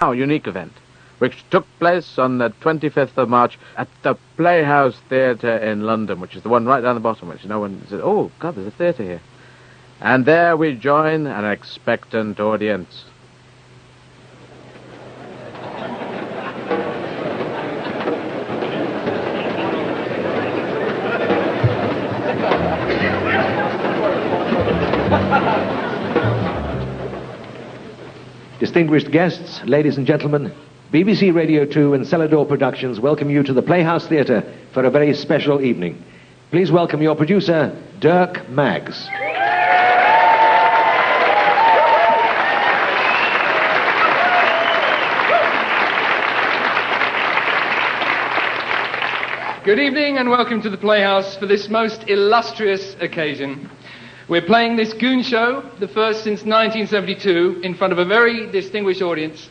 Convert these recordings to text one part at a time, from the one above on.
our unique event, which took place on the 25th of March at the Playhouse Theatre in London, which is the one right down the bottom, which no one said, oh, God, there's a theatre here. And there we join an expectant audience. Distinguished guests, ladies and gentlemen, BBC Radio 2 and Celador Productions welcome you to the Playhouse Theatre for a very special evening. Please welcome your producer, Dirk Maggs. Good evening and welcome to the Playhouse for this most illustrious occasion. We're playing this Goon Show, the first since 1972, in front of a very distinguished audience.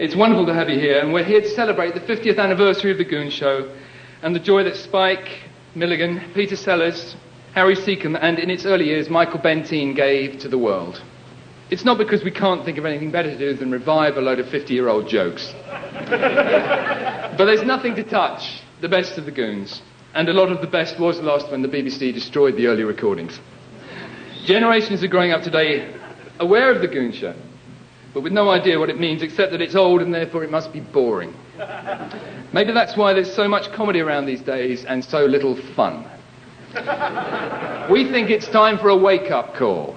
It's wonderful to have you here, and we're here to celebrate the 50th anniversary of the Goon Show and the joy that Spike, Milligan, Peter Sellers, Harry Secombe, and in its early years, Michael Bentine gave to the world. It's not because we can't think of anything better to do than revive a load of 50 year old jokes. but there's nothing to touch the best of the Goons, and a lot of the best was lost when the BBC destroyed the early recordings. Generations are growing up today aware of the Goon Show, but with no idea what it means except that it's old and therefore it must be boring. Maybe that's why there's so much comedy around these days and so little fun. we think it's time for a wake up call.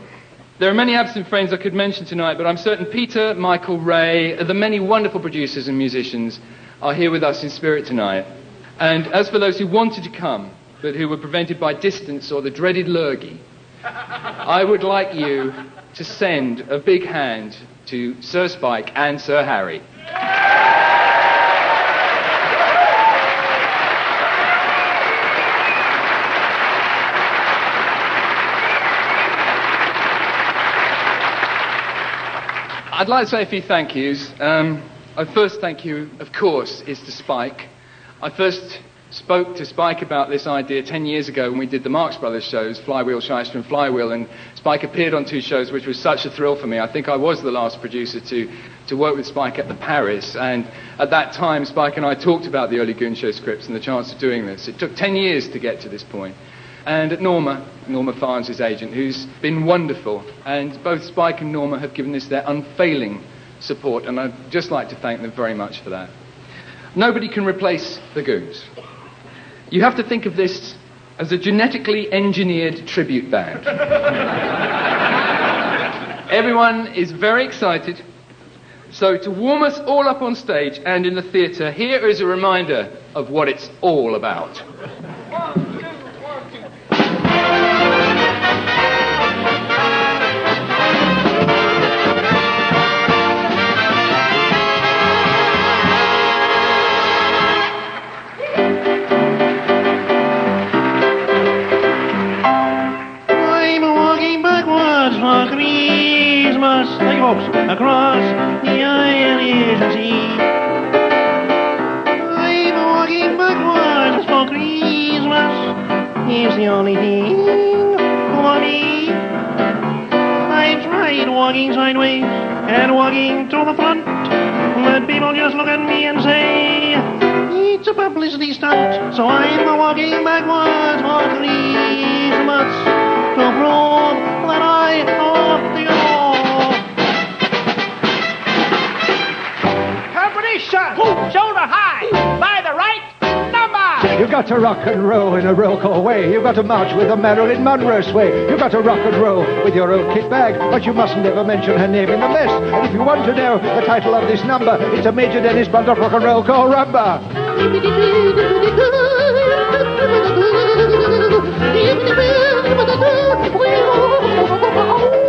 There are many absent friends I could mention tonight, but I'm certain Peter, Michael, Ray, the many wonderful producers and musicians are here with us in spirit tonight. And as for those who wanted to come, but who were prevented by distance or the dreaded lurgy, I would like you to send a big hand to Sir Spike and Sir Harry. I'd like to say a few thank yous. Um, our first thank you, of course, is to Spike. I first spoke to Spike about this idea 10 years ago when we did the Marx Brothers shows, Flywheel, Shyster and Flywheel, and Spike appeared on two shows, which was such a thrill for me. I think I was the last producer to, to work with Spike at the Paris, and at that time, Spike and I talked about the early Goon Show scripts and the chance of doing this. It took 10 years to get to this point. And at Norma, Norma Farnes, agent, who's been wonderful, and both Spike and Norma have given this their unfailing support, and I'd just like to thank them very much for that. Nobody can replace the Goons. You have to think of this as a genetically engineered tribute band. Everyone is very excited. So, to warm us all up on stage and in the theatre, here is a reminder of what it's all about. Christmas. You, folks. Across the Irish Sea. I'm walking backwards for Christmas. It's the only thing for me. I tried walking sideways and walking to the front. But people just look at me and say, it's a publicity stunt. So I'm walking backwards for Christmas to prove that I ought to Competition! Shoulder high! By the right number! You've got to rock and roll in a roll way. You've got to march with a Marilyn Monroe sway. You've got to rock and roll with your old kit bag, but you mustn't ever mention her name in the mess. And if you want to know the title of this number, it's a Major Dennis of Rock and Roll Call Rumba.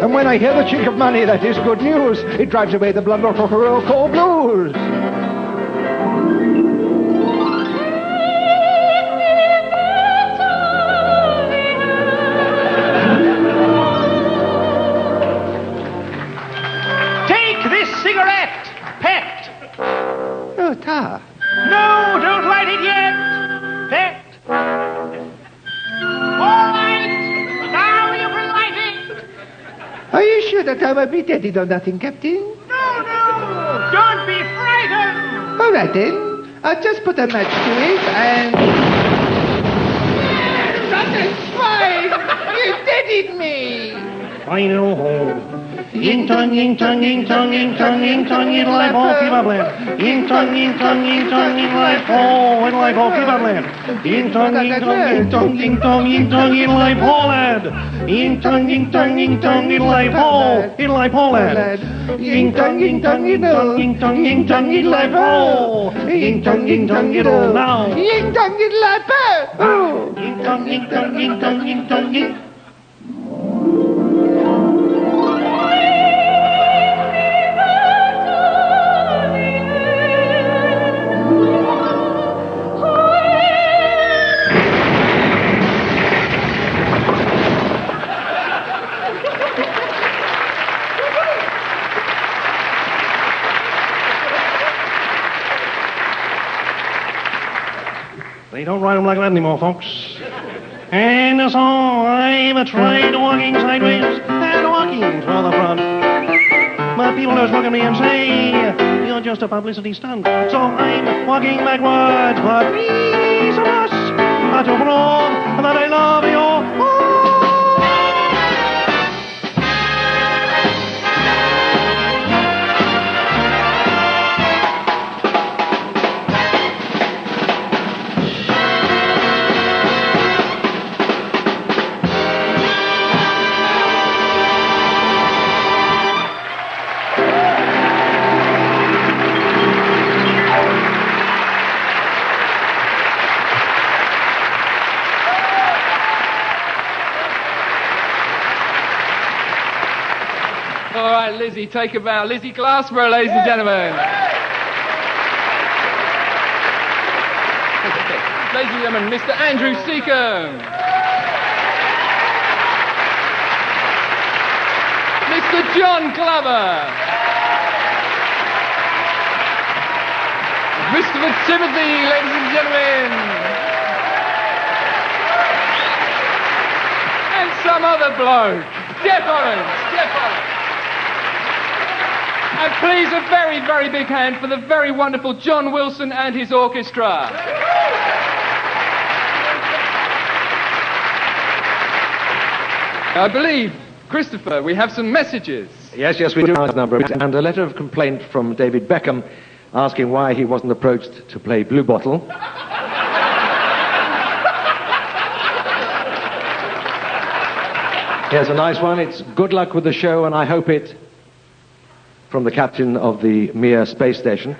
And when I hear the chink of money, that is good news. It drives away the blunt rock roll call blues. Oh, ta. No, don't light it yet! Pet! All right! Now you can light it! Are you sure that I will be dead or nothing, Captain? No, no! Don't be frightened! All right then. I'll just put a match to it and. Rotten swine! You deaded me! Final hole. Ying tong, ying tong, ying tong, ying tong, ying tong, ying life hole, keep up land. Ying tong, ying tong, ying tong, ying life hole, in life hole, keep up land. Ying tong, ying tong, ying tong, ying tong, ying tong, in life hole, lad. Ying tong, ying tong, ying tong, in life hole, in life hole, lad. Ying tong, ying tong, ying tong, ying tong, ying tong, in life hole. Ying tong, ying tong, ying tong, now. Ying tong ying la Oh. Ying tong, ying tong, ying tong, ying tong, ying. They don't write them like that anymore, folks. And so I've tried walking sideways and walking to the front. But people just look at me and say, you're just a publicity stunt. So I'm walking backwards, but please us to prove that I love you. Take a bow. Lizzie Glassborough, ladies and gentlemen. ladies and gentlemen, Mr. Andrew Secombe. Mr. John Glover. Mr. Timothy, ladies and gentlemen. And some other bloke. Jeff Orange. And please, a very, very big hand for the very wonderful John Wilson and his orchestra. I believe, Christopher, we have some messages. Yes, yes, we do. A Number and a letter of complaint from David Beckham asking why he wasn't approached to play Bluebottle. Here's a nice one. It's good luck with the show, and I hope it. From the captain of the Mir space station.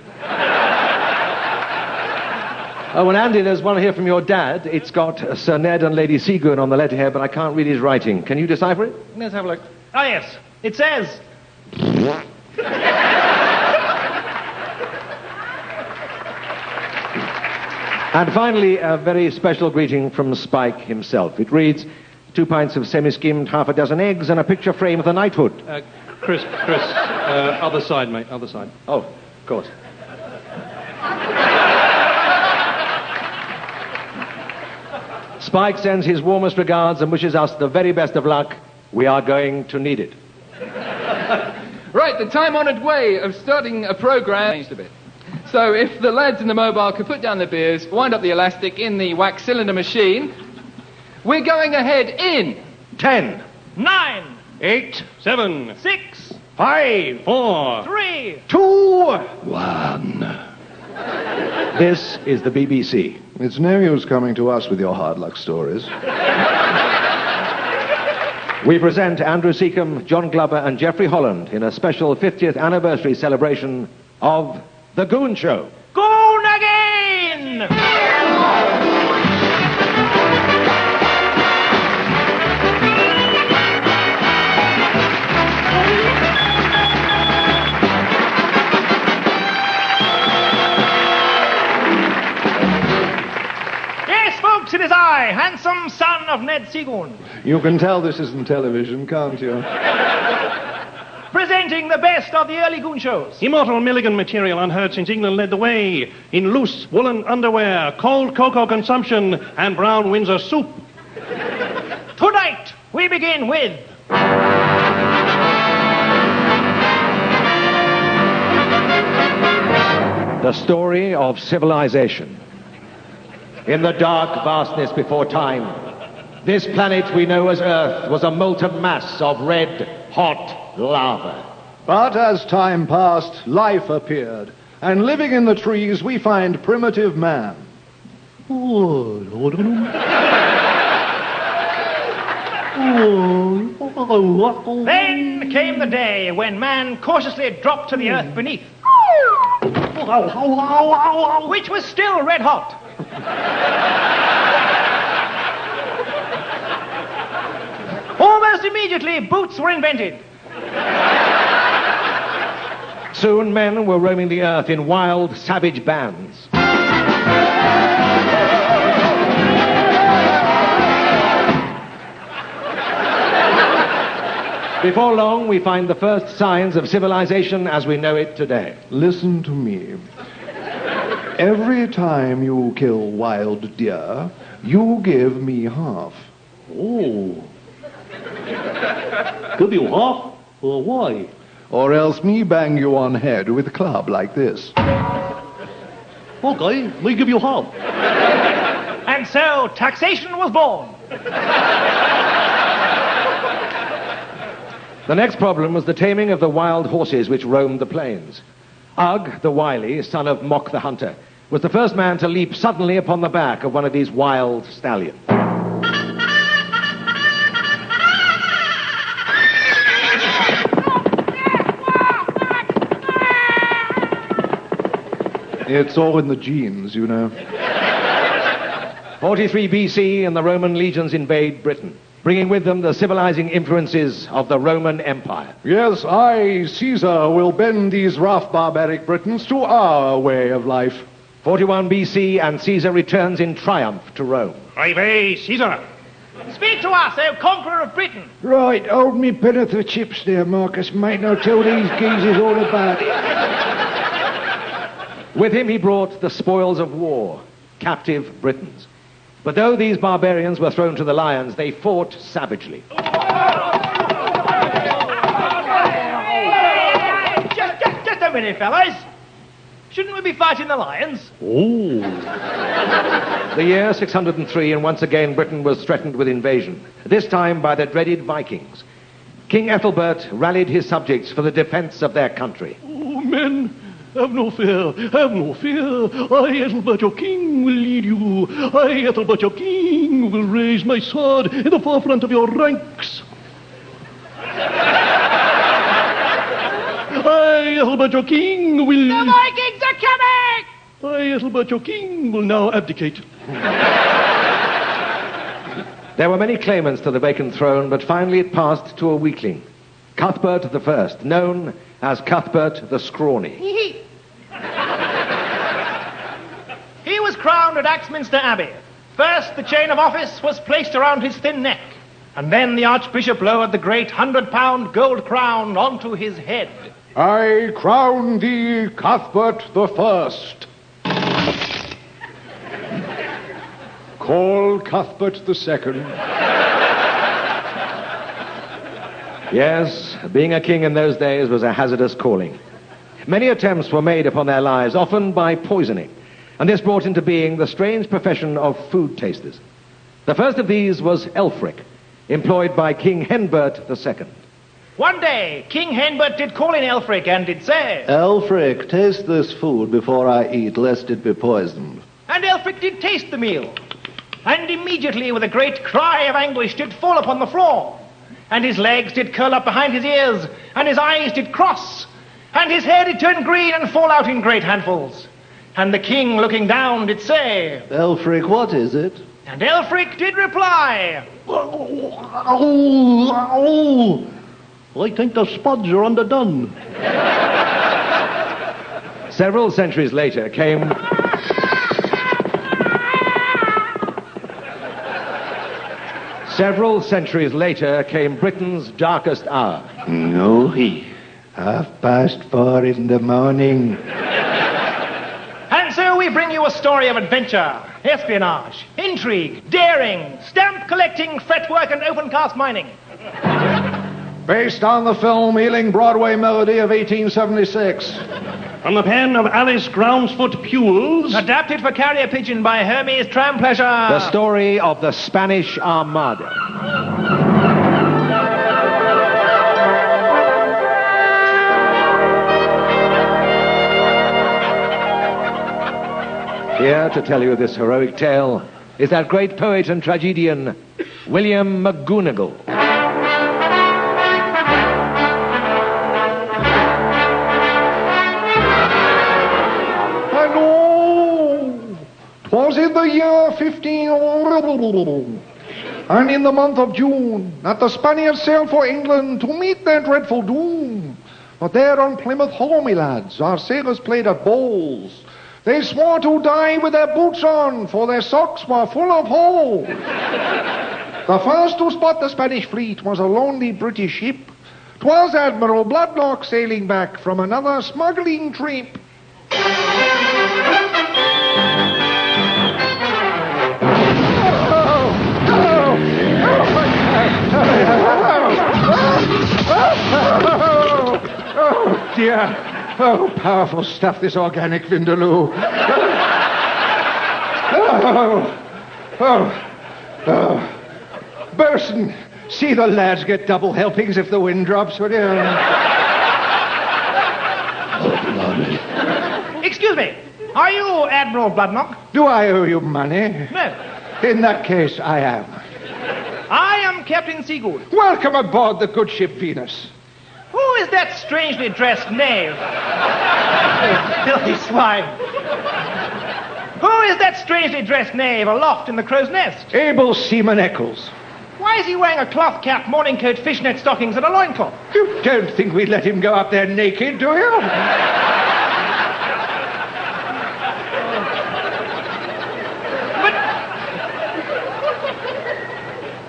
oh, and Andy, there's one here from your dad. It's got uh, Sir Ned and Lady Seagoon on the letterhead, but I can't read his writing. Can you decipher it? Let's have a look. Ah, yes. It says. And finally, a very special greeting from Spike himself. It reads, two pints of semi-skimmed, half a dozen eggs, and a picture frame of the knighthood. Uh, Chris, Chris, uh, other side, mate, other side. Oh, of course. Spike sends his warmest regards and wishes us the very best of luck. We are going to need it. Right, the time-honoured way of starting a program changed a bit. So if the lads in the mobile could put down the beers, wind up the elastic in the wax cylinder machine, we're going ahead in Ten. Nine, Eight, seven, six, five, four, three, Two. One. This is the BBC. It's no use coming to us with your hard luck stories. We present Andrew Secombe, John Glover, and Jeffrey Holland in a special 50th anniversary celebration of The Goon Show. Goon I, handsome son of Ned Seagoon, You can tell this isn't television, can't you? presenting the best of the early Goon shows. Immortal Milligan material unheard since England led the way in loose woolen underwear, cold cocoa consumption, and brown Windsor soup. Tonight, we begin with The story of civilization. In the dark vastness before time, this planet we know as Earth was a molten mass of red, hot lava. But as time passed, life appeared. And living in the trees, we find primitive man. Then came the day when man cautiously dropped to the earth beneath, which was still red hot. Almost immediately, boots were invented. Soon men were roaming the earth in wild, savage bands. Before long, we find the first signs of civilization as we know it today. Listen to me. Every time you kill wild deer, you give me half. Oh. Give you half? Uh, why? Or else me bang you on head with club like this. Okay, me give you half. And so taxation was born. The next problem was the taming of the wild horses which roamed the plains. Ugg, the wily, son of Mok the hunter, was the first man to leap suddenly upon the back of one of these wild stallions. It's all in the genes, you know. 43 BC, and the Roman legions invade Britain, bringing with them the civilizing influences of the Roman Empire. Yes, I, Caesar, will bend these rough barbaric Britons to our way of life. 41 BC, and Caesar returns in triumph to Rome. Hey, Caesar. Speak to us, O conqueror of Britain. Right, hold me pen'orth of chips there, Marcus, mate, and I'll tell these geezers all about it. With him he brought the spoils of war, captive Britons. But though these barbarians were thrown to the lions, they fought savagely. Just, just, just a minute, fellas. Shouldn't we be fighting the lions? Ooh. The year 603, and once again Britain was threatened with invasion, this time by the dreaded Vikings. King Ethelbert rallied his subjects for the defense of their country. Oh, men, have no fear, have no fear. I, Ethelbert your king, will lead you. I, Ethelbert your king, will raise my sword in the forefront of your ranks. I, Ethelbert your king, will... The Vikings are coming! I, Ethelbert your king, will now abdicate. There were many claimants to the vacant throne, but finally it passed to a weakling, Cuthbert I, known as Cuthbert the Scrawny. He was crowned at Axminster Abbey. First, the chain of office was placed around his thin neck, and then the Archbishop lowered the great hundred pound gold crown onto his head. I crown thee Cuthbert the First. Call Cuthbert the Second. Yes, being a king in those days was a hazardous calling. Many attempts were made upon their lives, often by poisoning, and this brought into being the strange profession of food tasters. The first of these was Elfric, employed by King Henbert II. One day, King Henbert did call in Elfric and did say, Elfric, taste this food before I eat, lest it be poisoned. and Elfric did taste the meal. And immediately, with a great cry of anguish, did fall upon the floor. And his legs did curl up behind his ears, and his eyes did cross, and his hair did turn green and fall out in great handfuls. And the king, looking down, did say, Elfric, what is it? and Elfric did reply, Oh, oh. I think the spuds are underdone. Several centuries later came. Several centuries later came Britain's darkest hour. No, he. Half past four in the morning. And so we bring you a story of adventure, espionage, intrigue, daring, stamp collecting, fretwork, and open cast mining. Based on the film Ealing Broadway Melody of 1876. From the pen of Alice Groundsfoot Pules. Adapted for carrier pigeon by Hermes Trampleasure. The story of the Spanish Armada. Here to tell you this heroic tale is that great poet and tragedian, William McGoonagall. In the year 15, and in the month of June, that the Spaniards sailed for England to meet their dreadful doom. But there on Plymouth Hollow, me lads, our sailors played at bowls. They swore to die with their boots on, for their socks were full of holes. the first to spot the Spanish fleet was a lonely British ship. 'Twas Admiral Bloodnock sailing back from another smuggling trip. Oh, dear. Oh, powerful stuff, this organic Vindaloo. oh, oh, oh. Burson, see the lads get double helpings if the wind drops, would you? Excuse me. Are you Admiral Bloodnock? Do I owe you money? No. In that case, I am. I am Captain Seagoon. Welcome aboard the good ship Venus. Who is that strangely dressed knave? Filthy swine. Who is that strangely dressed knave aloft in the crow's nest? Able Seaman Eccles. Why is he wearing a cloth cap, morning coat, fishnet stockings, and a loincloth? You don't think we'd let him go up there naked, do you?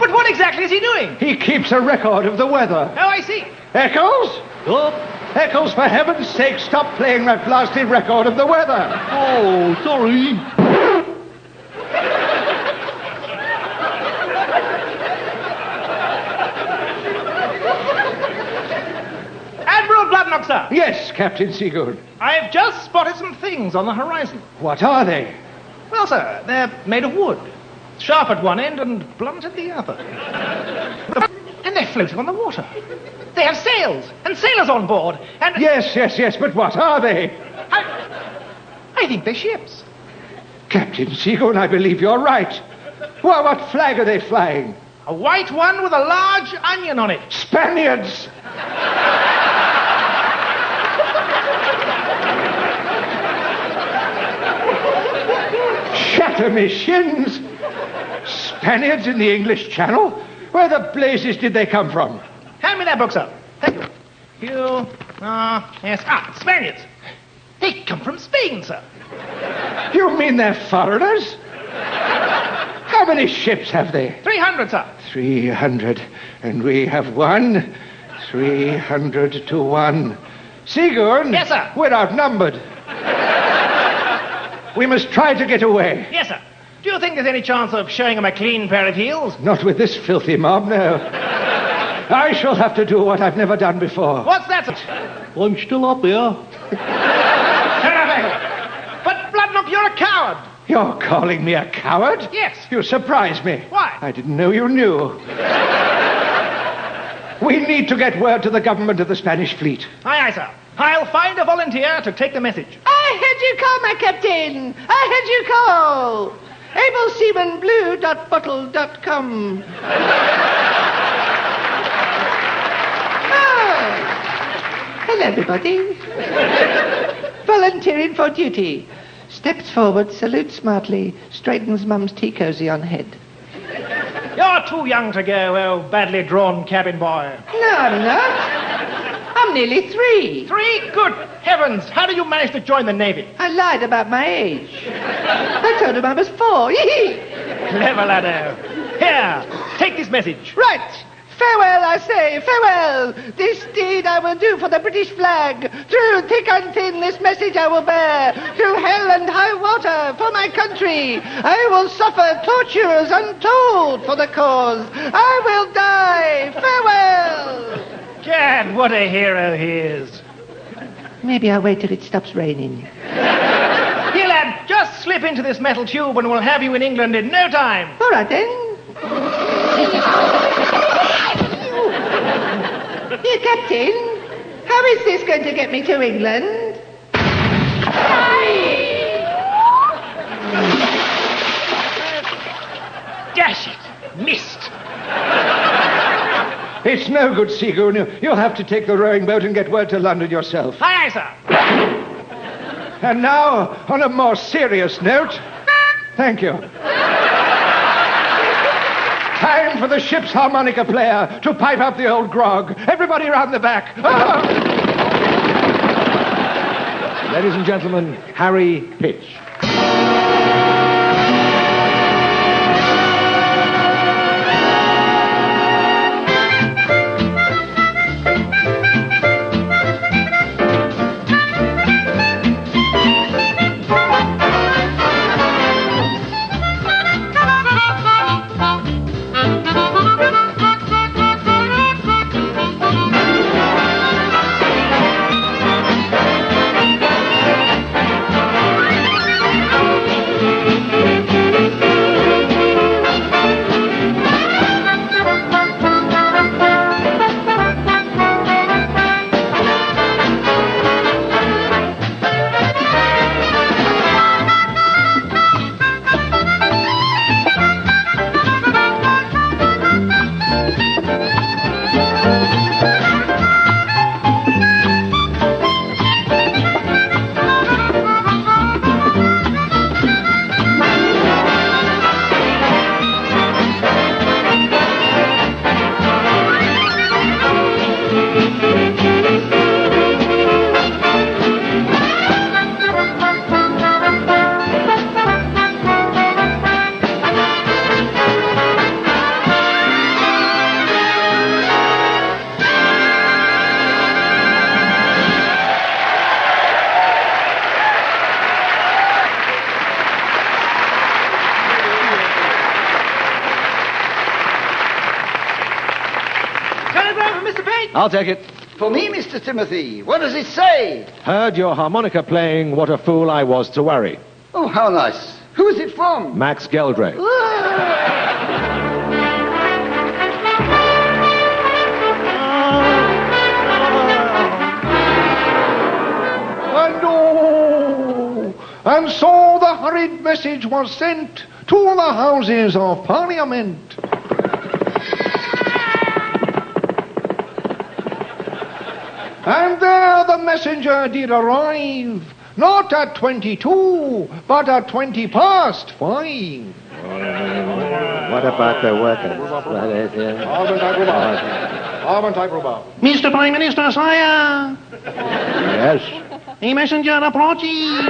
But what exactly is he doing? He keeps a record of the weather. Oh, I see. Eccles? Oh, Eccles, for heaven's sake, stop playing that blasted record of the weather. oh, sorry. Admiral Bloodnock, sir. Yes, Captain Seagoon. I've just spotted some things on the horizon. What are they? Well, sir, they're made of wood. Sharp at one end and blunt at the other. And they're floating on the water. They have sails and sailors on board. And Yes, yes, yes, but what are they? I, I think they're ships. Captain Seagoon, I believe you're right. Well, what flag are they flying? A white one with a large onion on it. Spaniards! Shatter me shins! Spaniards in the English Channel? Where the blazes did they come from? Hand me that book, sir. Thank you. You, ah, yes. Ah, Spaniards. They come from Spain, sir. You mean they're foreigners? How many ships have they? 300, sir. Three hundred. And we have one. Three hundred to one. Seagoon? Yes, sir. We're outnumbered. we must try to get away. Yes, sir. Do you think there's any chance of showing him a clean pair of heels? Not with this filthy mob, no. I shall have to do what I've never done before. What's that, sir? I'm still up here. Turn up, Angle. But, Bloodnock, you're a coward. You're calling me a coward? Yes. You surprise me. Why? I didn't know you knew. we need to get word to the government of the Spanish fleet. Aye, aye, sir. I'll find a volunteer to take the message. I heard you call, my captain. I heard you call. AbleSeamanBlue.bottle.com. oh. Ah. Hello, everybody. Volunteering for duty. Steps forward, salutes smartly, straightens mum's tea cosy on head. You're too young to go, oh badly drawn cabin boy. No, I'm not. I'm nearly three. Three? Good heavens! How do you manage to join the Navy? I lied about my age. I told him I was four. Clever laddo. Here, take this message. Right. Farewell, I say, farewell. This deed I will do for the British flag. Through thick and thin, this message I will bear. Through hell and high water for my country. I will suffer tortures untold for the cause. I will die. Farewell. Gad, what a hero he is. Maybe I'll wait till it stops raining. Here, lad, just slip into this metal tube and we'll have you in England in no time. All right then. Here, Captain. How is this going to get me to England? Dash it! Missed! It's no good, Seagoon. You- You'll have to take the rowing boat and get word to London yourself. Aye, aye, sir. And now, on a more serious note, thank you. Time for the ship's harmonica player to pipe up the old grog. Everybody round the back. Ah! Ladies and gentlemen, Harry Pitch. Telegram from Mr. Page. I'll take it. For me, Mr. Timothy. What does it say? Heard your harmonica playing, what a fool I was to worry. Oh, how nice. Who is it from? Max Geldray. Ah! And oh, and so the hurried message was sent to the Houses of Parliament. And there the messenger did arrive, not at 22, but at 20 past five. What about the workers? Mr. Prime Minister, sire, Yes. a messenger approaches.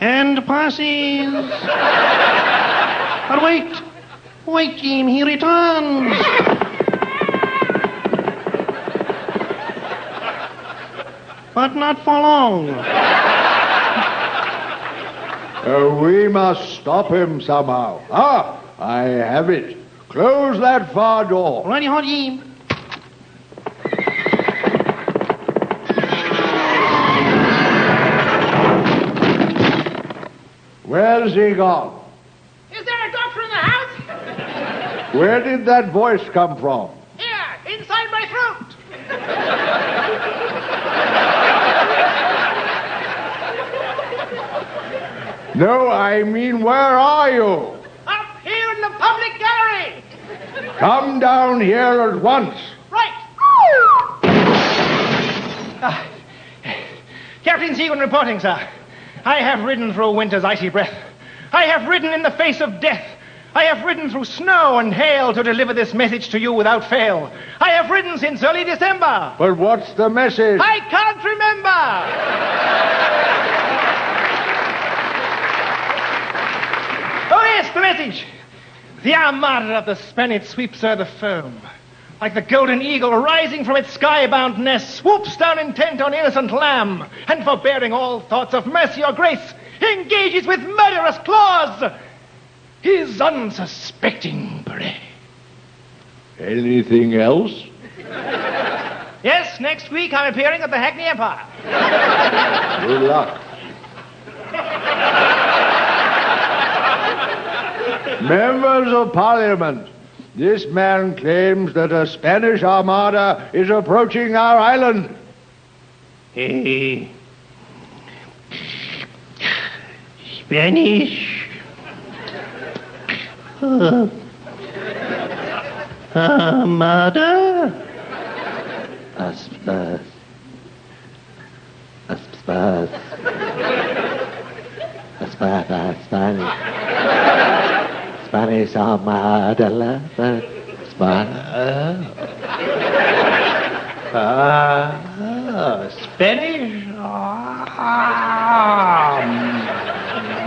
And passes. But wait, wait, Jim, he returns. But not for long. Uh, we must stop him somehow. Ah, I have it. Close that far door. Ready, hot, Jim. Where's he gone? Is there a doctor in the house? Where did that voice come from? Here, inside my throat. No, I mean, where are you? Up here in the public gallery. Come down here at once. Right. Ah, Captain Seagoon reporting, sir. I have ridden through winter's icy breath. I have ridden in the face of death. I have ridden through snow and hail to deliver this message to you without fail. I have ridden since early December. But what's the message? I can't remember. Oh, yes, the message. The armada of the Spaniard sweeps o'er the foam. Like the golden eagle rising from its skybound nest, swoops down intent on innocent lamb, and forbearing all thoughts of mercy or grace, engages with murderous claws. His unsuspecting prey. Anything else? Yes, next week I'm appearing at the Hackney Empire. Good luck. Members of Parliament, this man claims that a Spanish armada is approaching our island. Hey. Spanish. Uh, Armada? Aspas. Aspas. Aspas. Spanish. Spanish Armada. Spanish. Ah, Spanish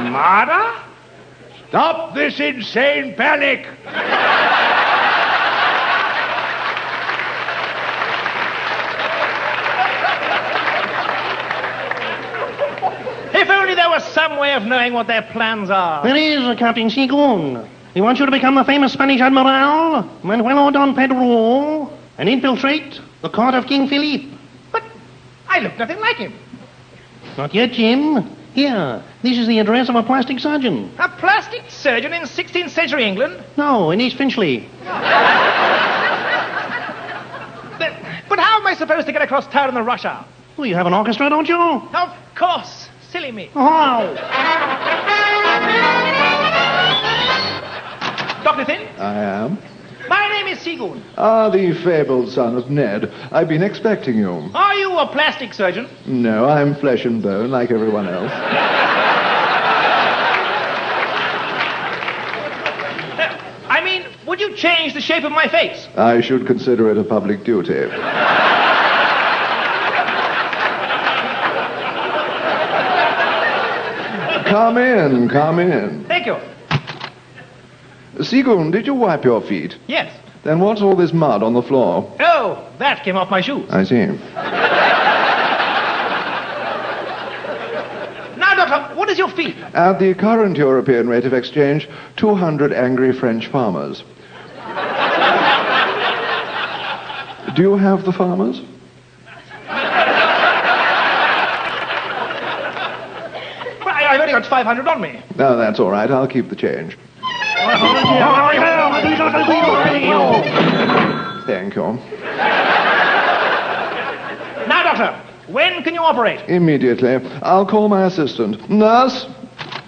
Armada? Stop this insane panic! If only there was some way of knowing what their plans are. There is, Captain Seagoon. He wants you to become the famous Spanish Admiral, Manuel Don Pedro, and infiltrate the court of King Philippe. But I look nothing like him. Not yet, Jim. Here, this is the address of a plastic surgeon. A plastic surgeon in 16th century England? No, in East Finchley. But, but how am I supposed to get across town in the rush hour? Well, you have an orchestra, don't you? Of course. Silly me. Oh. Dr. Thin, I am. My name is Seagoon. Ah, the fabled son of Ned. I've been expecting you. Are you a plastic surgeon? No, I'm flesh and bone like everyone else. I mean, would you change the shape of my face? I should consider it a public duty. come in, come in. Thank you. Seagoon, did you wipe your feet? Yes. Then what's all this mud on the floor? Oh, that came off my shoes. I see. Now, Doctor, what is your fee? At the current European rate of exchange, 200 angry French farmers. Do you have the farmers? I, I've only got 500 on me. No, that's all right. I'll keep the change. Thank you. Now, Doctor, when can you operate? Immediately. I'll call my assistant. Nurse?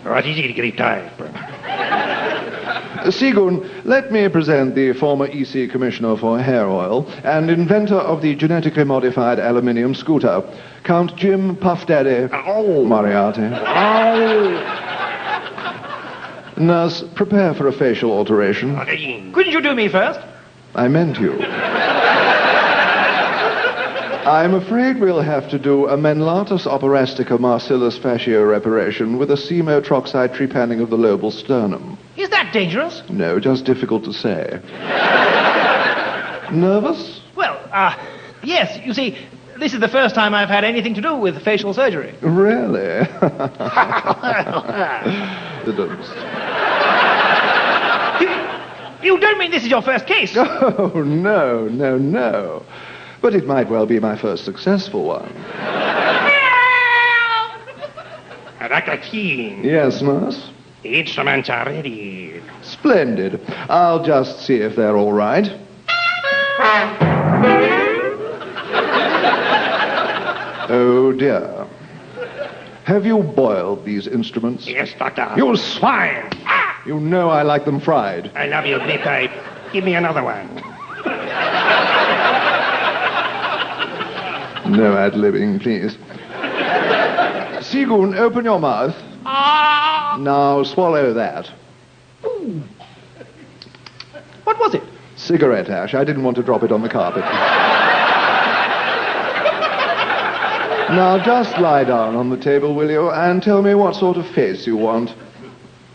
What is it, Grytpype? Seagoon, let me present the former EC Commissioner for Hair Oil and inventor of the genetically modified aluminium scooter, Count Jim Puff Daddy uh, Oh! Moriarty. Oh. Nurse, prepare for a facial alteration. Couldn't you do me first? I meant you. I'm afraid we'll have to do a Menlatus operastica marcellus fascia reparation with a semotroxide trepanning of the lobal sternum. Is that dangerous? No, just difficult to say. Nervous? Well, uh, yes. You see, this is the first time I've had anything to do with facial surgery. Really? the dumps. You don't mean this is your first case? Oh, no, no, no. But it might well be my first successful one. Dr. King, Yes, nurse? the instruments are ready. Splendid. I'll just see if they're all right. Oh, dear. Have you boiled these instruments? Yes, Doctor. You swine! You know I like them fried. I love you, Big Pipe. Give me another one. No ad-libbing, please. Seagoon, open your mouth. Ah! Now swallow that. What was it? Cigarette ash. I didn't want to drop it on the carpet. Now just lie down on the table, will you, and tell me what sort of face you want.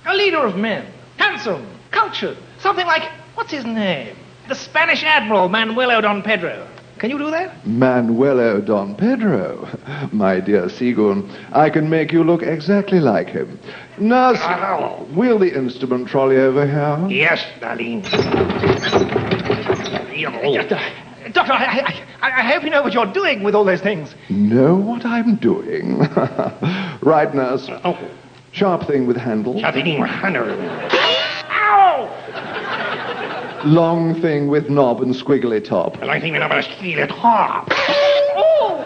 A leader of men. Handsome. Cultured. Something like, what's his name? The Spanish Admiral Manuelo Don Pedro. Can you do that? Manuelo Don Pedro. My dear Seagoon, I can make you look exactly like him. Nurse, ah, wheel the instrument trolley over here. Yes, darling. Doctor, I, I, I hope you know what you're doing with all those things. Know what I'm doing? right, nurse. Oh. Sharp thing with handle. Sharpening handle. Ow! Long thing with knob and squiggly top. I think we're not going to steal it hard. Oh!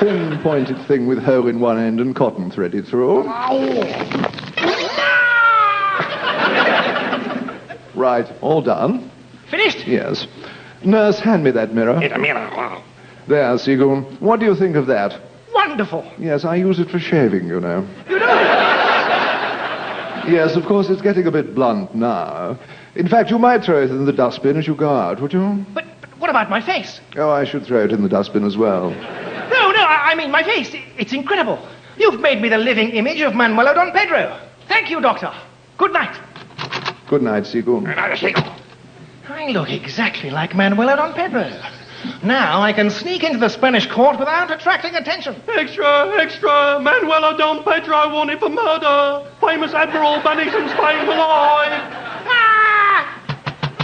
Thin pointed thing with hole in one end and cotton threaded through. Right, all done. Finished? Yes. Nurse, hand me that mirror. It's a mirror. Wow. There, Seagoon. What do you think of that? Wonderful. Yes, I use it for shaving, you know. You know? Yes, of course, it's getting a bit blunt now. In fact, you might throw it in the dustbin as you go out, would you? But, but what about my face? Oh, I should throw it in the dustbin as well. No, no, I, I mean my face. It's incredible. You've made me the living image of Manuelo Don Pedro. Thank you, Doctor. Good night. Good night, Seagoon. I look exactly like Manuelo Don Pedro. Now I can sneak into the Spanish court without attracting attention. Extra, extra, Manuelo Don Pedro wanted for murder. Famous Admiral banished from Spain alive. Ah!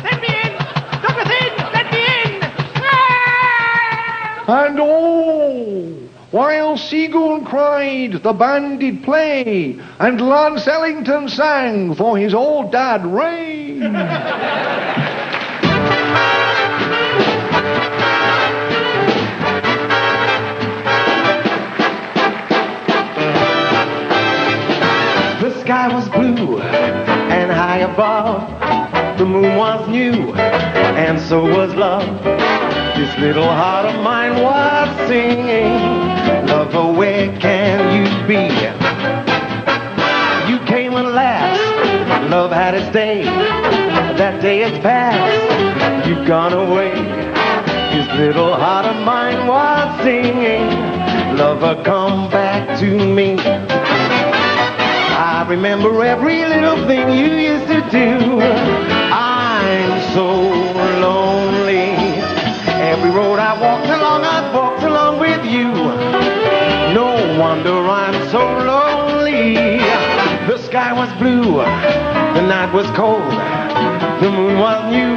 Let me in! Dr. Thin, let me in! Ah! And oh, while Seagoon cried, the band did play, and Lance Ellington sang for his old dad Ray. The sky was blue and high above. The moon was new and so was love. This little heart of mine was singing. Lover, where can you be? You came at last. Love had its day. That day is past. You've gone away. This little heart of mine was singing. Lover, come back to me. I remember every little thing you used to do. I'm so lonely. Every road I walked along, I walked along with you. No wonder I'm so lonely. The sky was blue, the night was cold, the moon was new,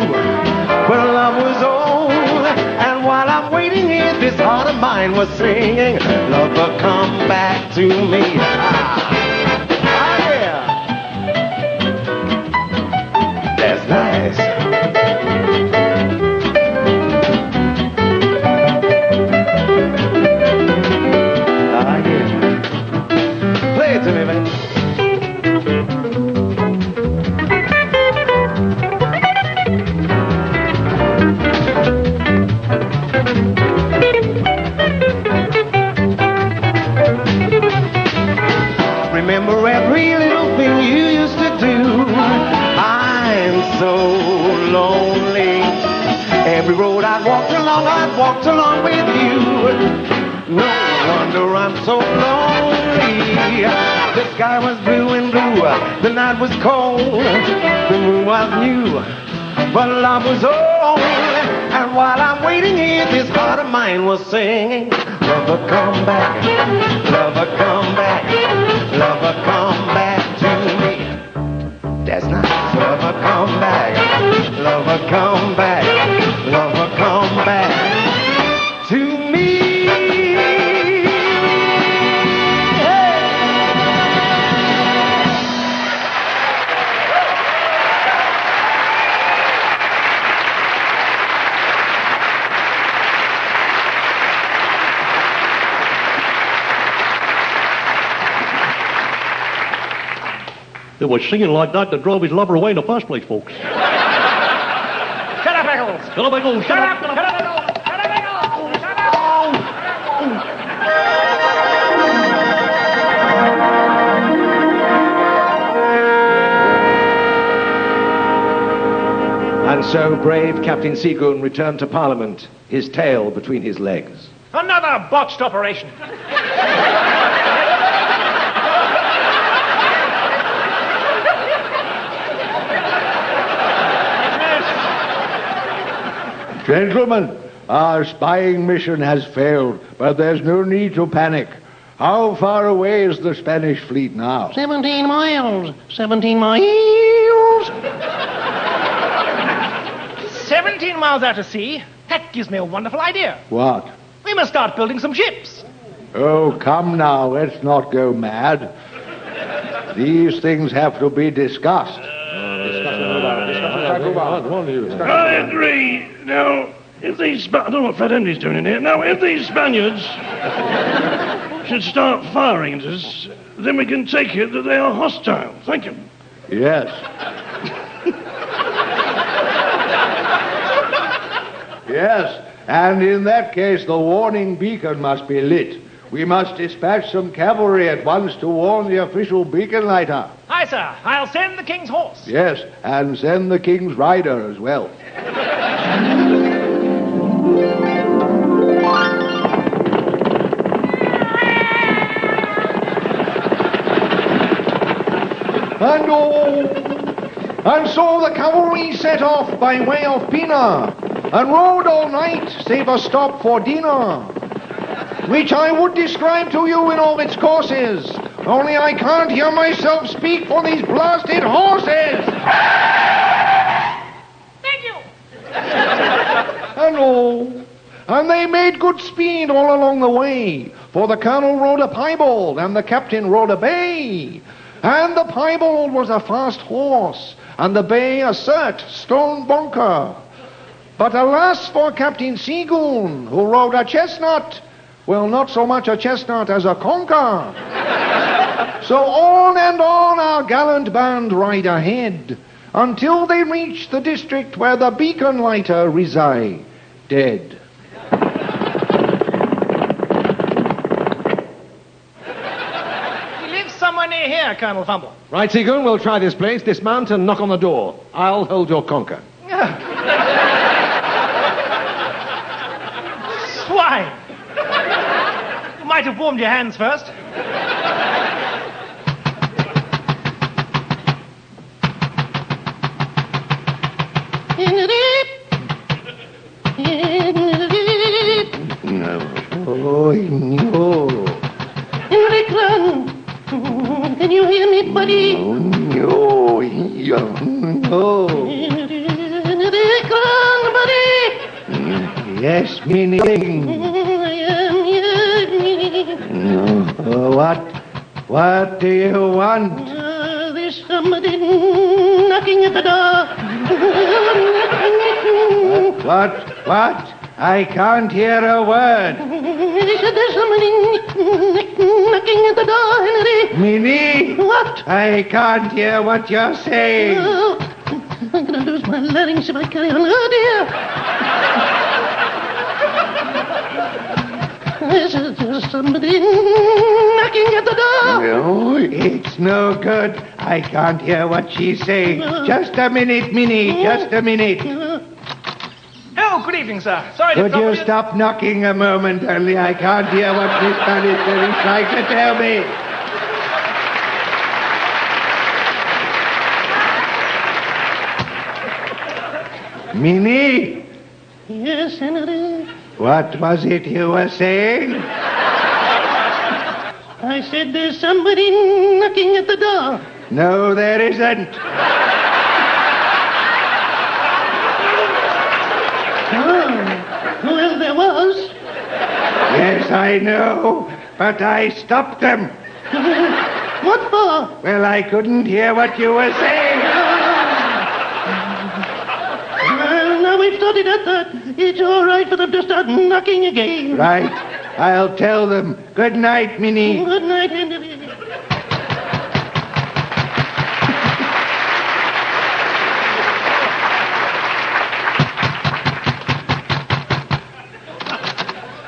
but love was old. And while I'm waiting here, this heart of mine was singing, Lover, come back to me. Ah. Ah, yeah. That's nice. Walked along with you. No wonder I'm so lonely. The sky was blue and blue, the night was cold, the moon was new, but love was old. And while I'm waiting here, this heart of mine was singing, Lover, come back, was singing like that that drove his lover away in the first place, folks. Shut up, Eccles! Shut up, Eccles, Shut up! Shut up, Shut up, Eccles! Shut up! And so brave Captain Seagoon returned to Parliament, his tail between his legs. Another botched operation. Gentlemen, Our spying mission has failed, but there's no need to panic. How far away is the Spanish fleet now? 17 miles. 17 miles. 17 miles out to sea? That gives me a wonderful idea. What? We must start building some ships. Oh, come now, let's not go mad. These things have to be discussed. I agree. Now, if these Spa- I don't know what Fred Henry's doing in here. Now, if these Spaniards should start firing at us, then we can take it that they are hostile. Thank you. Yes. yes, and in that case, the warning beacon must be lit. We must dispatch some cavalry at once to warn the official beacon lighter. Aye, sir. I'll send the king's horse. Yes, and send the king's rider as well. And oh, and so the cavalry set off by way of Pina, and rode all night, save a stop for dinner, which I would describe to you in all its courses, only I can't hear myself speak for these blasted horses. Thank you. And oh, and they made good speed all along the way, for the colonel rode a piebald and the captain rode a bay. And the piebald was a fast horse, and the bay a cert stone bonker. But alas for Captain Seagoon, who rode a chestnut. Well, not so much a chestnut as a conker. so on and on our gallant band ride ahead, until they reach the district where the beacon lighter reside, dead. He lives somewhere near here, Colonel Fumble. Right, Seagoon, we'll try this place. Dismount and knock on the door. I'll hold your conker. Swine! You might have warmed your hands first. Oh, no. Can you hear me, buddy? Oh, no. No. Henrik, buddy. Yes, meaning. I am here. No. What? What do you want? Uh, there's somebody knocking at the door. What? What? I can't hear a word. He said there's somebody knocking at the door, Henry. Minnie? What? I can't hear what you're saying. Oh, I'm going to lose my larynx if I carry on. Oh, dear. There's, there's somebody knocking at the door. No, it's no good. I can't hear what she's saying. Just a minute, Minnie. Just a minute. Oh, good evening, sir. Sorry to Could trouble you stop knocking a moment, only I can't hear what Miss Bannister is trying to tell me. Minnie, Yes, Henry. what was it you were saying? I said there's somebody knocking at the door. No, there isn't. Oh, well, there was. Yes, I know, but I stopped them. What for? Well, I couldn't hear what you were saying. Ah. Well, now we've started at that. It's all right for them to start knocking again. Right. I'll tell them. Good night, Minnie. Good night, Henry.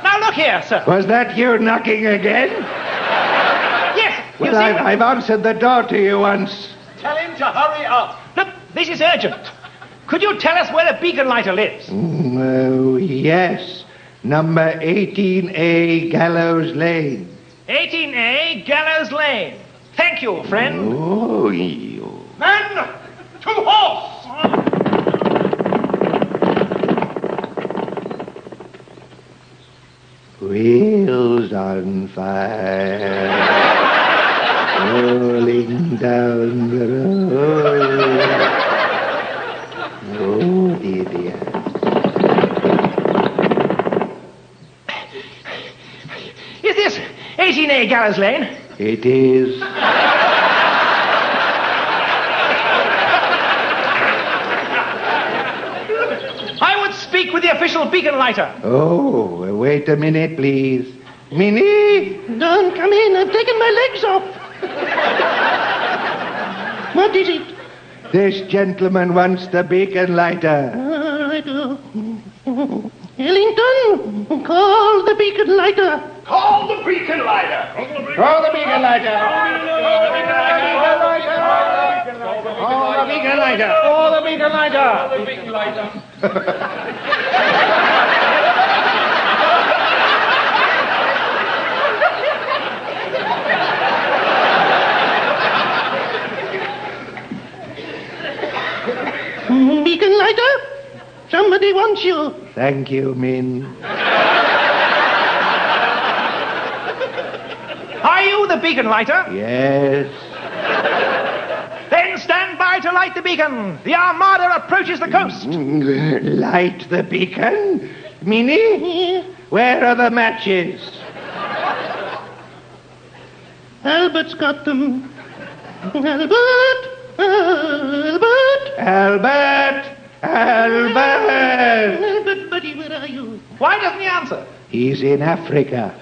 Now look here, sir. Was that you knocking again? Yes. Well, you see, I've, I've answered the door to you once. Tell him to hurry up. Look, this is urgent. Could you tell us where the beacon lighter lives? Oh, yes. Number 18A, Gallows Lane. 18A Gallows Lane. Thank you, friend. Oh, you. Men, to horse! Wheels on fire, rolling down the road. Oh, dear, dear. Is this 18A Gallows Lane? It is. I would speak with the official beacon lighter. Oh, wait a minute, please. Minnie? Don't come in. I've taken my legs off. what is it? This gentleman wants the beacon lighter. All right. uh, Ellington, call the beacon lighter. Call the beacon lighter. Call the beacon lighter. Call the beacon lighter. Call the beacon lighter. Call the beacon lighter. Mm, Beacon lighter? Somebody wants you. Thank you, Min. Are you the beacon lighter? Yes. Then stand by to light the beacon. The armada approaches the coast. Light the beacon? Minnie? Where are the matches? Albert's got them. Albert! Albert! Albert! Albert! Albert, buddy, where are you? Why doesn't he answer? He's in Africa.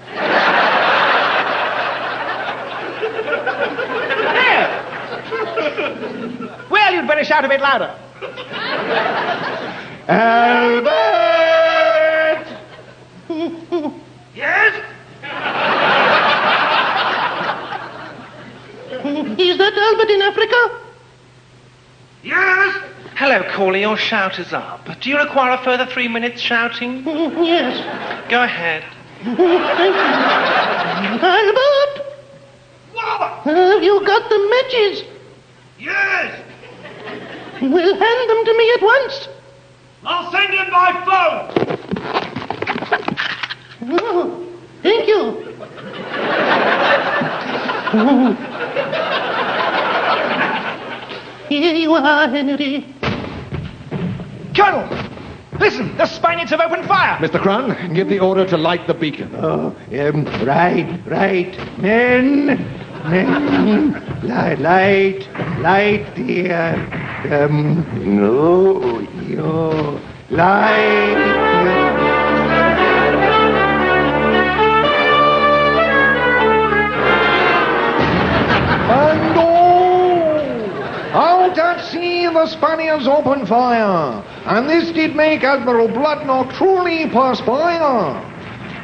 Well, you'd better shout a bit louder. Albert! Yes? Is that Albert in Africa? Yes? Hello, caller. Your shout is up. Do you require a further three minutes shouting? Yes. Go ahead. Thank you. Albert! Have you got the matches? Yes! Well, hand them to me at once. I'll send in by phone. Oh, thank you. Here you are, Henry. Colonel! Listen, the Spaniards have opened fire. Mr. Crun, give the order to light the beacon. Oh, um, right, right. Men, men, light, light, light uh, um, no, yo, light. And oh, out at sea the Spaniards opened fire, and this did make Admiral Bloodnock truly perspire.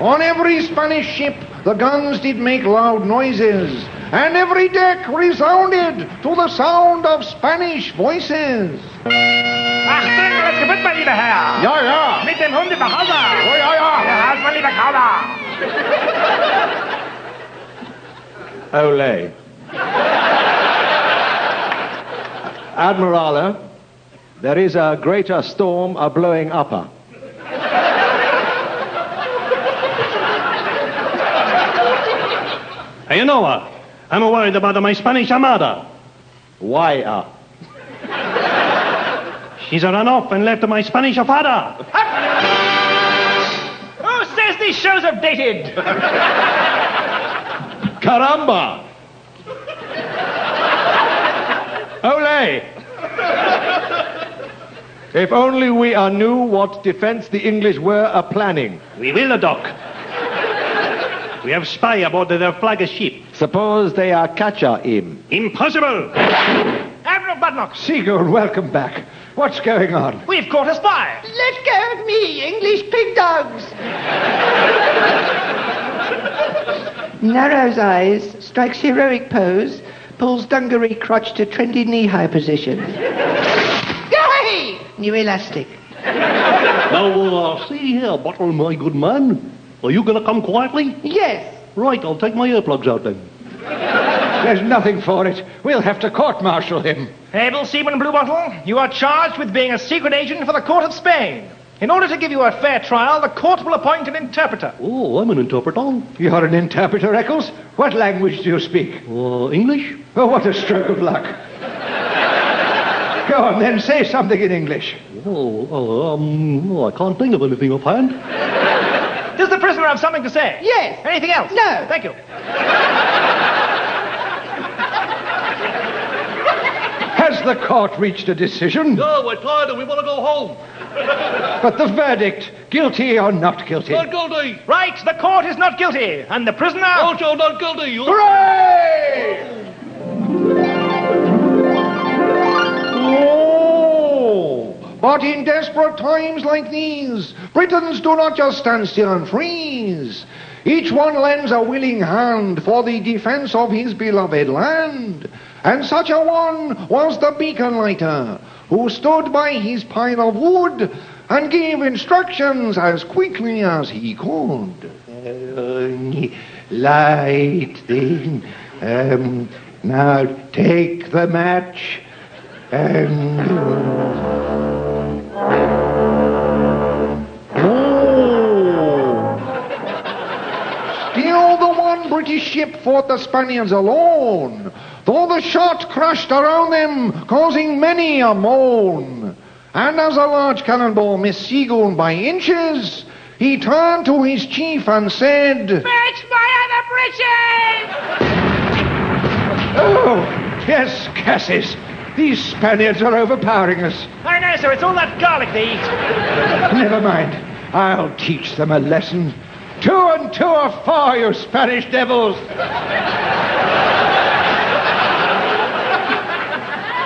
On every Spanish ship the guns did make loud noises, and every deck resounded to the sound of Spanish voices. Achtung, das Gebütt, mein lieber Herr. Ja, ja. Mit dem Hund nach Hause. Oh, ja, ja. Ja, halt, mein lieber Kauder. Ole. Admirale, there is a greater storm a blowing upper. Hey, you know what? I'm worried about my Spanish Armada. Why up? She's run off and left my Spanish father. Who says these shows are dated? Caramba! Ole! If only we uh, knew what defense the English were a planning. We will, Doc. We have spy aboard their flagship. Suppose they are catcher him. Impossible! Admiral Bloodnock, Seagull, welcome back. What's going on? we've caught a spy. Let go of me, English pig dogs. Narrows eyes, strikes heroic pose, pulls dungaree crotch to trendy knee-high position. Yay! New elastic. Now, uh, see here, Bottle, my good man. Are you going to come quietly? Yes. Right, I'll take my earplugs out then. There's nothing for it. We'll have to court-martial him. Able Seaman Bluebottle, you are charged with being a secret agent for the court of Spain. In order to give you a fair trial, the court will appoint an interpreter. Oh, I'm an interpreter. You're an interpreter, Eccles? What language do you speak? Uh, English? Oh, what a stroke of luck. Go on, then, say something in English. Oh, uh, um, oh, I can't think of anything offhand. Does the prisoner have something to say? Yes. Anything else? No. Thank you. Has the court reached a decision? No, we're tired and we want to go home. But the verdict, guilty or not guilty? Not guilty. Right, the court is not guilty, and the prisoner. Also not guilty. You... Hooray! Oh, but in desperate times like these, Britons do not just stand still and freeze. Each one lends a willing hand for the defense of his beloved land. And such a one was the beacon lighter, who stood by his pile of wood and gave instructions as quickly as he could. Uh, light thing. Um, now take the match and. Still the one British ship fought the Spaniards alone, though the shot crashed around them, causing many a moan. And as a large cannonball missed Seagoon by inches, he turned to his chief and said, Fetch my other britches! Oh, yes, Cassis. These Spaniards are overpowering us. I know, sir. It's all that garlic they eat. Never mind. I'll teach them a lesson. Two and two are four, you Spanish devils.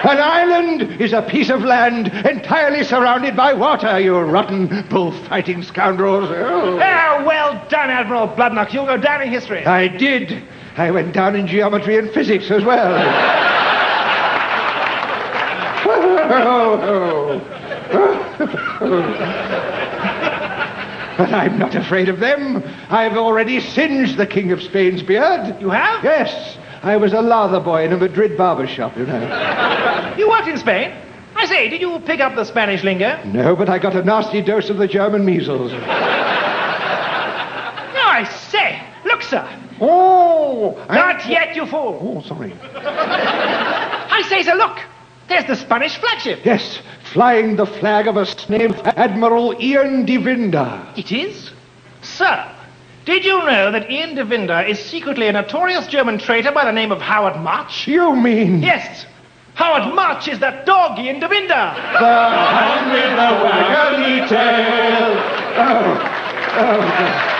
An island is a piece of land entirely surrounded by water, you rotten bullfighting scoundrels. Oh. Ah, well done, Admiral Bloodnock. You'll go down in history. I did. I went down in geometry and physics as well. but I'm not afraid of them. I've already singed the King of Spain's beard. You have? Yes. I was a lather boy in a Madrid barber shop, you know. You worked in Spain? I say, did you pick up the Spanish lingo? No, but I got a nasty dose of the German measles. No, I say. Look, sir. Oh! Not yet, you fool. Oh, sorry. I say, sir, look. There's the Spanish flagship. Yes, flying the flag of a named Admiral Ian de Vinda. It is? Sir, did you know that Ian de Vinda is secretly a notorious German traitor by the name of Howard March? You mean? Yes. Howard March is that dog Ian de Vinda. The hound with the waggly tail. Oh, oh, oh.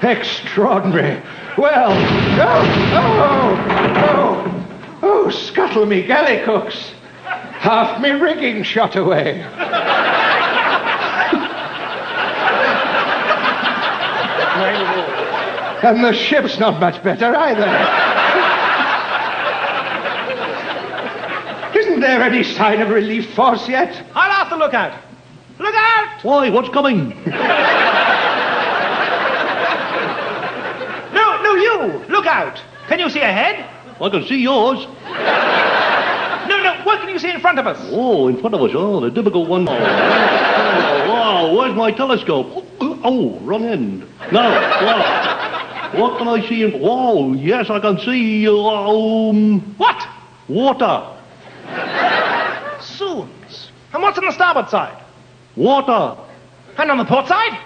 God. Extraordinary. Well, oh, oh, oh, oh, scuttle me galley cooks. Half me rigging shot away. and the ship's not much better either. Isn't there any sign of relief force yet? I'll have to look out. Look out! Why, what's coming? No, no, you! Look out! Can you see ahead? I can see yours. What can you see in front of us? Oh, in front of us. Oh, the difficult one. Oh, wow, where's my telescope? Oh, oh, wrong end. No, wow. What can I see in... Whoa, yes, I can see, um... What? Water. Soons. And what's on the starboard side? Water. And on the port side?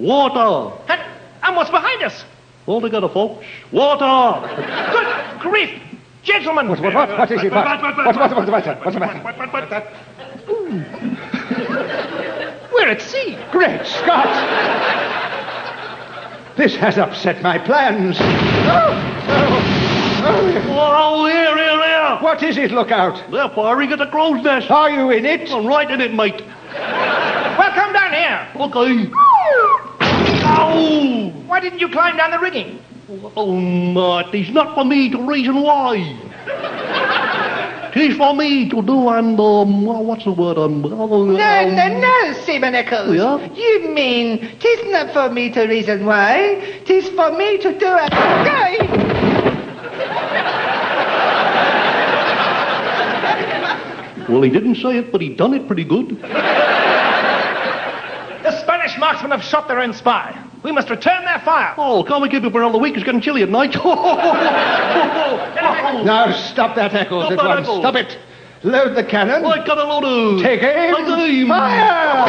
Water. And, and what's behind us? All together, folks. Water. Good grief! Gentlemen! What, what, what, what is it? What, what, what, what's the matter? What's the matter? We're at sea. Great Scott! This has upset my plans. Oh, oh, oh. Oh, here, here, here. What is it, look out? They're firing at the crow's nest. Are you in it? I'm right in it, mate. Well, come down here. Okay. Ow! Why didn't you climb down the rigging? Oh, Matt, it's not for me to reason why. It's for me to do and, um, what's the word? Um, oh, No, no, no, Seaman Eccles. Yeah? You mean, tis not for me to reason why, tis for me to do and... it. Well, he didn't say it, but he done it pretty good. The Spanish marksmen have shot their own spy. We must return their fire. Oh, can't we keep it for another week? It's getting chilly at night. Oh, oh, oh, now stop that, Stop at once. Eccles. Stop it. Load the cannon. I got a load of... Take aim. Take aim. Fire!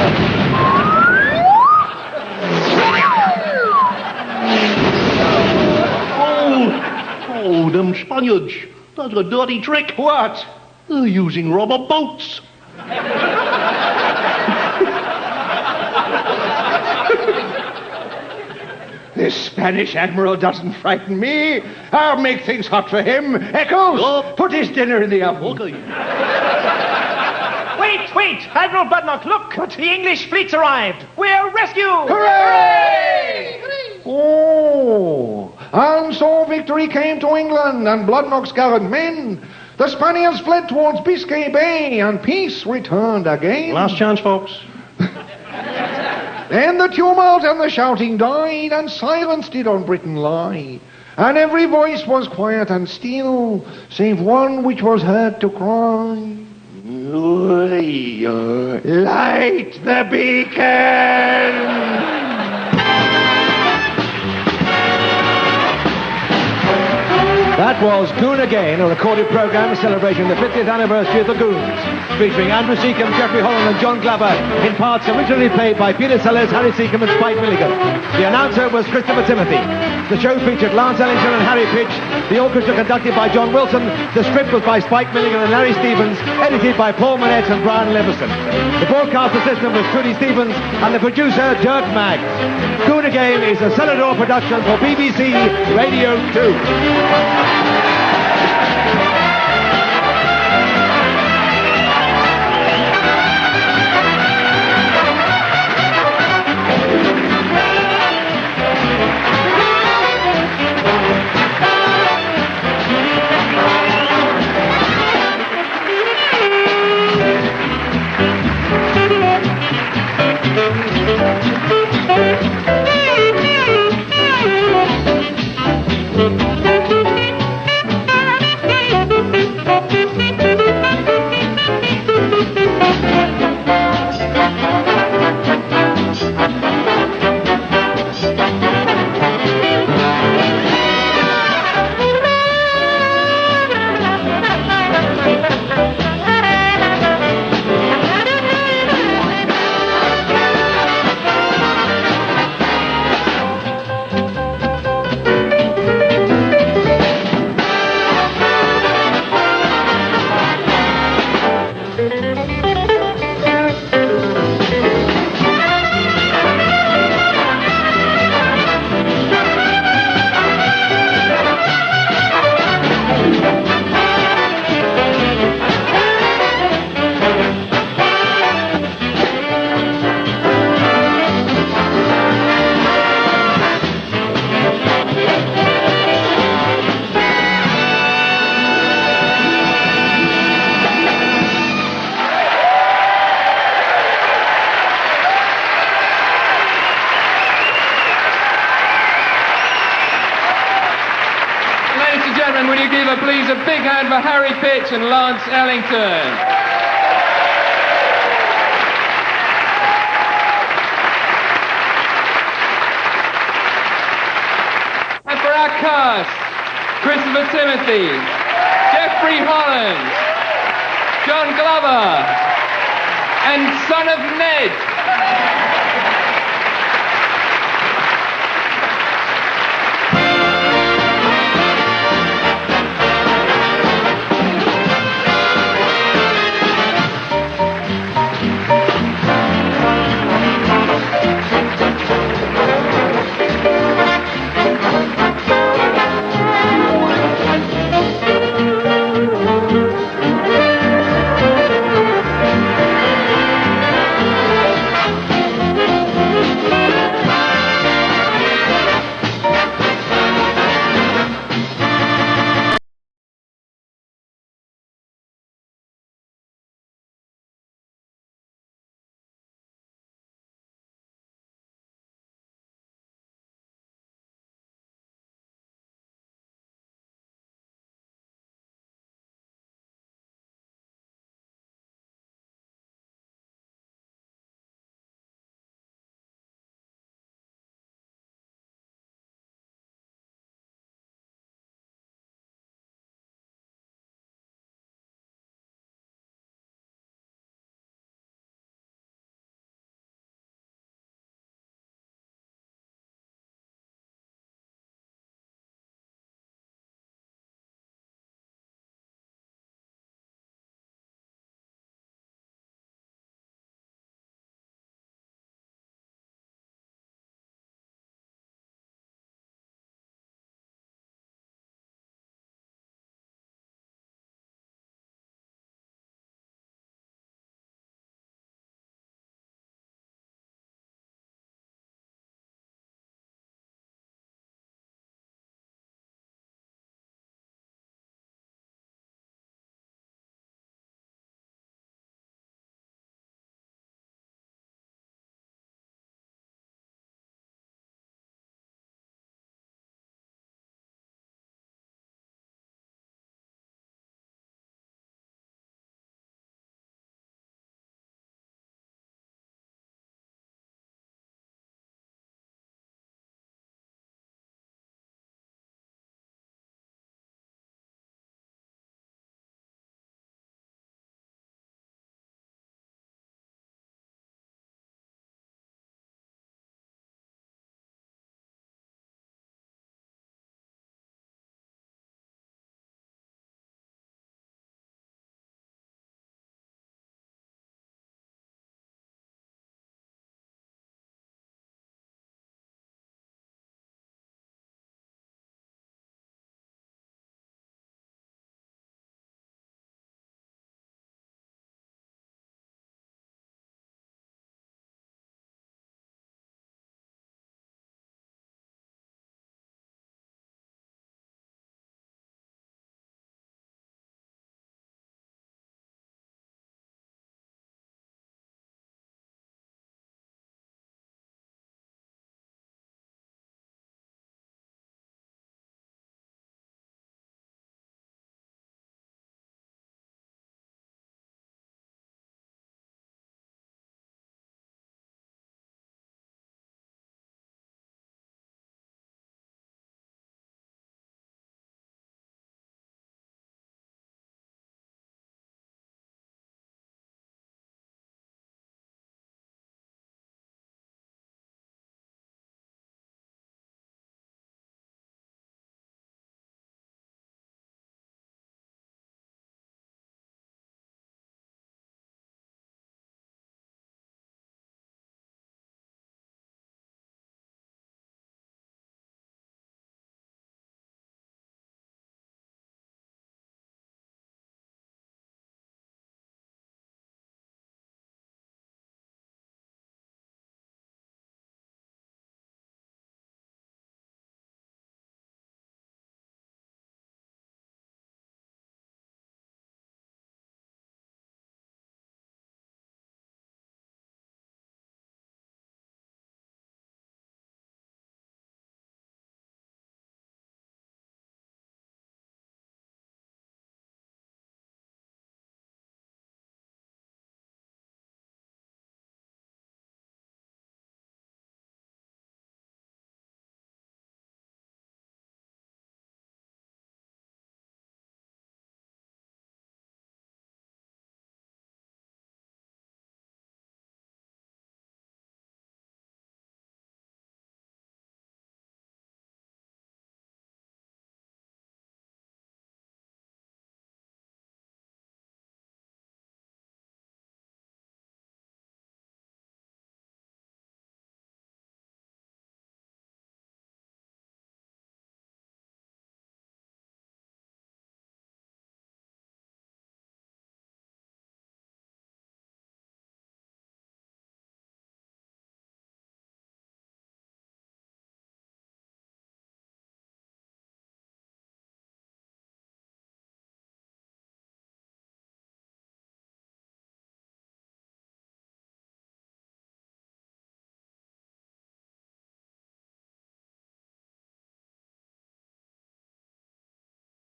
Oh, oh, them Spaniards. That's a dirty trick. What? They're using rubber boats. This Spanish admiral doesn't frighten me. I'll make things hot for him. Eccles, Oh. put his dinner in the oven. Okay. Wait, wait! Admiral Bloodnock, look! The English fleet's arrived! We're rescued! Hooray! Oh, and so victory came to England and Bloodnock's gallant men. The Spaniards fled towards Biscay Bay and peace returned again. Last chance, folks. Then the tumult and the shouting died, and silence did on Britain lie. And every voice was quiet and still, save one which was heard to cry. Light the beacon! That was Goon Again, a recorded program celebrating the 50th anniversary of the Goons, featuring Andrew Secombe, Jeffrey Holland and John Glover, in parts originally played by Peter Sellers, Harry Secombe and Spike Milligan. The announcer was Christopher Timothy. The show featured Lance Ellington and Harry Pitch, the orchestra conducted by John Wilson, the script was by Spike Milligan and Larry Stevens, edited by Paul Manette and Brian Leveson. The broadcast assistant was Trudy Stevens, and the producer, Dirk Maggs. Goon Again is a Celador production for BBC Radio 2. Ladies